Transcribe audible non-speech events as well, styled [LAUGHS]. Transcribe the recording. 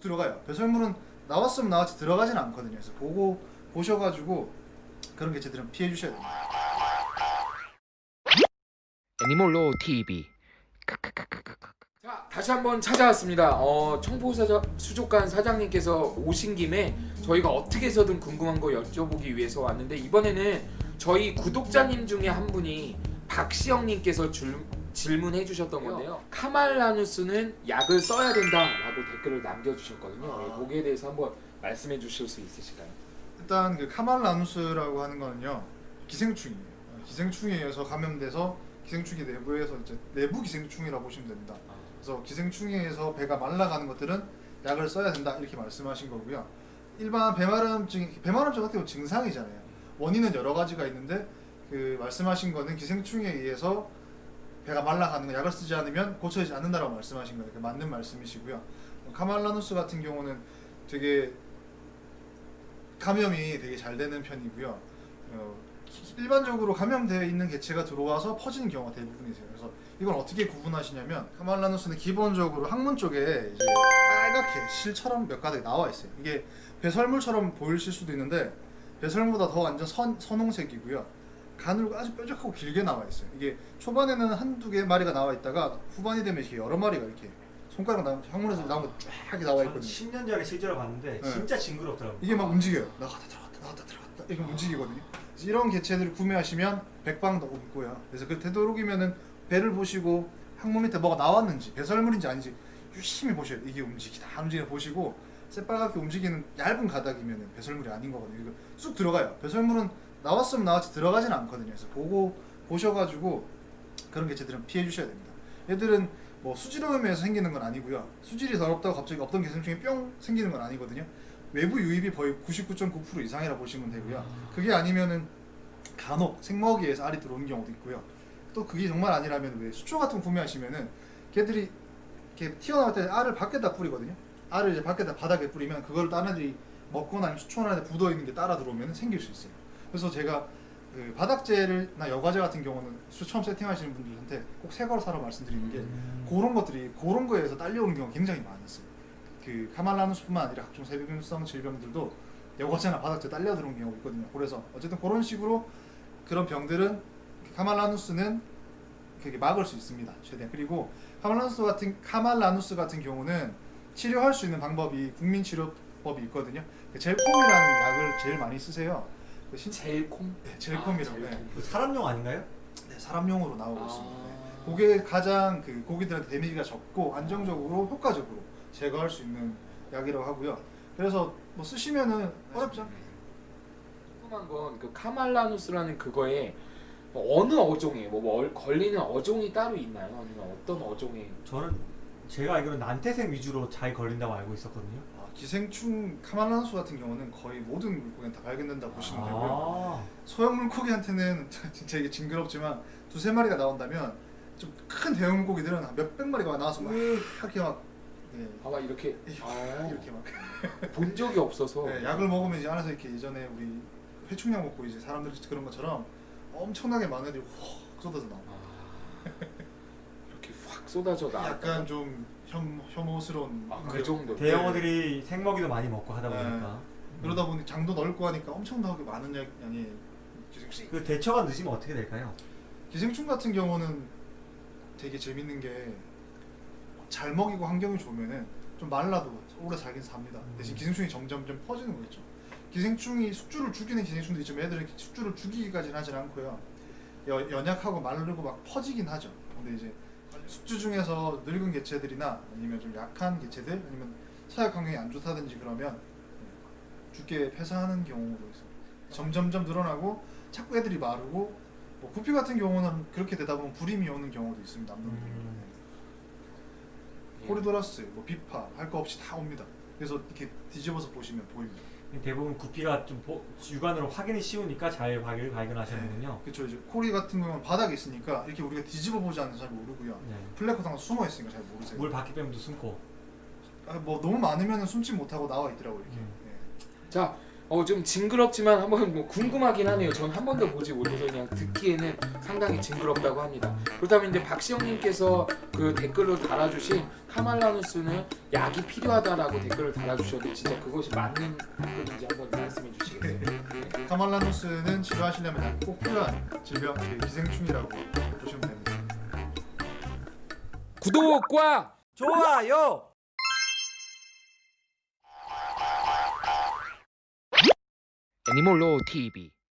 쑥 들어가요. 배설물은 나왔으면 나왔지 들어가진 않거든요. 그래서 보고 보셔가지고 그런 개체들은 피해 주셔야 됩니다. 애니몰로 TV 자 다시 한번 찾아왔습니다. 어, 청포 사자 수족관 사장님께서 오신 김에 저희가 어떻게 해서든 궁금한 거 여쭤보기 위해서 왔는데 이번에는 저희 구독자님 중에 한 분이 박시영님께서 줄, 질문해 주셨던 건데요. 카말라누스는 약을 써야 된다라고 댓글을 남겨주셨거든요. 아. 예, 거기에 대해서 한번 말씀해 주실 수 있으실까요? 일단 그 카말라누스라고 하는 거는요 기생충이에요. 어, 기생충에 의해서 감염돼서 기생충이 내부에서 이제 내부 기생충이라고 보시면 됩니다. 그래서 기생충에 의해서 배가 말라가는 것들은 약을 써야 된다 이렇게 말씀하신 거고요. 일반 배마름증 배마름증 같은 경우 증상이잖아요. 원인은 여러 가지가 있는데 그 말씀하신 거는 기생충에 의해서 배가 말라가는 거 약을 쓰지 않으면 고쳐지지 않는다라고 말씀하신 거예요. 그 맞는 말씀이시고요. 어, 카말라누스 같은 경우는 되게 감염이 되게 잘 되는 편이고요. 어, 기- 일반적으로 감염되어 있는 개체가 들어와서 퍼지는 경우가 대부분이세요. 그래서 이걸 어떻게 구분하시냐면 카말라누스는 기본적으로 항문 쪽에 이제 빨갛게 실처럼 몇 가닥 나와 있어요. 이게 배설물처럼 보이실 수도 있는데 배설물보다 더 완전 선, 선홍색이고요. 가늘고 아주 뾰족하고 길게 나와 있어요. 이게 초반에는 한두 개 마리가 나와 있다가 후반이 되면 이렇게 여러 마리가 이렇게 손가락 나오면 항문에서 나온 거쫙 나와 있거든요. 10년 전에 실제로 봤는데 네. 진짜 징그럽더라고요. 이게 막 움직여요. 나갔다 들어갔다 나갔다 들어갔다 이렇게 움직이거든요. 그래서 이런 개체들을 구매하시면 백방도 없고요. 그래서 그 되도록이면은 배를 보시고 항문 밑에 뭐가 나왔는지 배설물인지 아닌지 유심히 보셔야 돼요. 이게 움직이다 안 움직이나 보시고 새빨갛게 움직이는 얇은 가닥이면 배설물이 아닌 거거든요. 쑥 들어가요. 배설물은 나왔으면 나왔지 들어가진 않거든요. 그래서 보고 보셔가지고 그런 개체들은 피해 주셔야 됩니다. 얘들은 뭐 수질오염에서 생기는 건 아니고요. 수질이 더럽다고 갑자기 없던 개생충이 뿅 생기는 건 아니거든요. 외부 유입이 거의 99.9% 이상이라 보시면 되고요. 그게 아니면은 간혹 생먹이에서 알이 들어오는 경우도 있고요. 또 그게 정말 아니라면 왜 수초 같은 거 구매하시면은 걔들이 이렇게 튀어나올 때 알을 밖에다 뿌리거든요. 알을 이제 밖에다 바닥에 뿌리면 그걸 다른 애들이 먹거나 아니면 수초 안에 묻어 있는 게 따라 들어오면 생길 수 있어요. 그래서 제가 그 바닥재를나 여과제 같은 경우는 수 처음 세팅하시는 분들한테 꼭 새 거로 사라 말씀드리는 게 음. 그런 것들이 그런 거에서 딸려오는 경우가 굉장히 많았어요. 그 카말라누스뿐만 아니라 각종 세균성 질병들도 여과제나 바닥재 딸려 들어온 경우가 있거든요. 그래서 어쨌든 그런 식으로 그런 병들은 카말라누스는 그게 막을 수 있습니다. 최대한 그리고 카말라누스 같은 카말라누스 같은 경우는 치료할 수 있는 방법이 국민 치료법이 있거든요. 그 젤콤이라는 약을 제일 많이 쓰세요. 그 신, 젤콤? 네, 젤콤이라고. 아, 네. 젤콤. 그 사람용 아닌가요? 네, 사람용으로 나오고 아. 있습니다. 네. 그게 가장 그 고기들한테 데미지가 적고 안정적으로 효과적으로 제거할 수 있는 약이라고 하고요. 그래서 뭐 쓰시면은 어렵죠. 궁금한 건 그 카말라누스라는 그거에 뭐 어느 어종이에요? 뭐, 뭐 얼- 걸리는 어종이 따로 있나요? 아니면 어떤 어종이? 저는 제가 알기로는 난태생 위주로 잘 걸린다고 알고 있었거든요. 아, 기생충 카말라누스 같은 경우는 거의 모든 물고기는 다 발견된다 고 보시면 되고요. 아, 소형 물고기한테는 [LAUGHS] 진짜 이게 징그럽지만 두세 마리가 나온다면 좀 큰 대형 물고기들은 한 몇백 마리가 나와서 막 이렇게 막 네, 아마 이렇게. 아, [LAUGHS] 이렇게 막. 본 적이 없어서. 네, 약을 먹으면 이제 안에서 이렇게 예전에 우리 회충약 먹고 이제 사람들이 그런 것처럼 엄청나게 많은 애들이 확 쏟아져 나와. 아, 이렇게 확 쏟아져 나. 약간 좀 혐, 혐오스러운 아, 그 정도. 대형어들이 생먹이도 많이 먹고 하다 네. 보니까 그러다 보니 장도 넓고 하니까 엄청나게 많은 양- 양의 기생충. 그 대처가 늦으면 어떻게 될까요? 기생충 같은 경우는 되게 재밌는 게 잘 먹이고 환경이 좋으면은 좀 말라도 오래 살긴 삽니다. 대신 기생충이 점점점 퍼지는 거겠죠. 기생충이 숙주를 죽이는 기생충도 있지만 애들은 숙주를 죽이기까지는 하진 않고요. 여- 연약하고 마르고 막 퍼지긴 하죠. 근데 이제 숙주 중에서 늙은 개체들이나 아니면 좀 약한 개체들 아니면 사육 환경이 안 좋다든지 그러면 죽게 폐사하는 경우도 있어요. 점점점 늘어나고 자꾸 애들이 마르고 뭐 구피 같은 경우는 그렇게 되다 보면 불임이 오는 경우도 있습니다. 남성들이. 음. 예. 코리도라스, 뭐 비파 할 거 없이 다 옵니다. 그래서 이렇게 뒤집어서 보시면 보입니다. 대부분 구피가 좀 보- 육안으로 확인이 쉬우니까 잘 발견, 발견하시는군요. 그렇죠. 이제 코리 같은 경우는 바닥에 있으니까 이렇게 우리가 뒤집어 보지 않으면 잘 모르고요. 네. 플래커 상에 숨어 있으니까 잘 모르세요. 물 바퀴 빼면도 숨고. 아, 뭐 너무 많으면 숨지 못하고 나와 있더라고 이렇게. 음. 예. 자, 어 좀 징그럽지만 한번 뭐 궁금하긴 하네요. 전 한 번도 보지 못해서 그냥 듣기에는 상당히 징그럽다고 합니다. 그렇다면 이제 박시영님께서 그 댓글로 달아주신 카말라누스는 약이 필요하다라고 댓글을 달아주셨는데 진짜 그것이 맞는 건지 한번 말씀해 주시겠어요? 카말라누스는 치료하시려면 꼭 필요한 질병, 그 기생충이라고 보시면 됩니다. 구독과 좋아요. 애니몰로 TV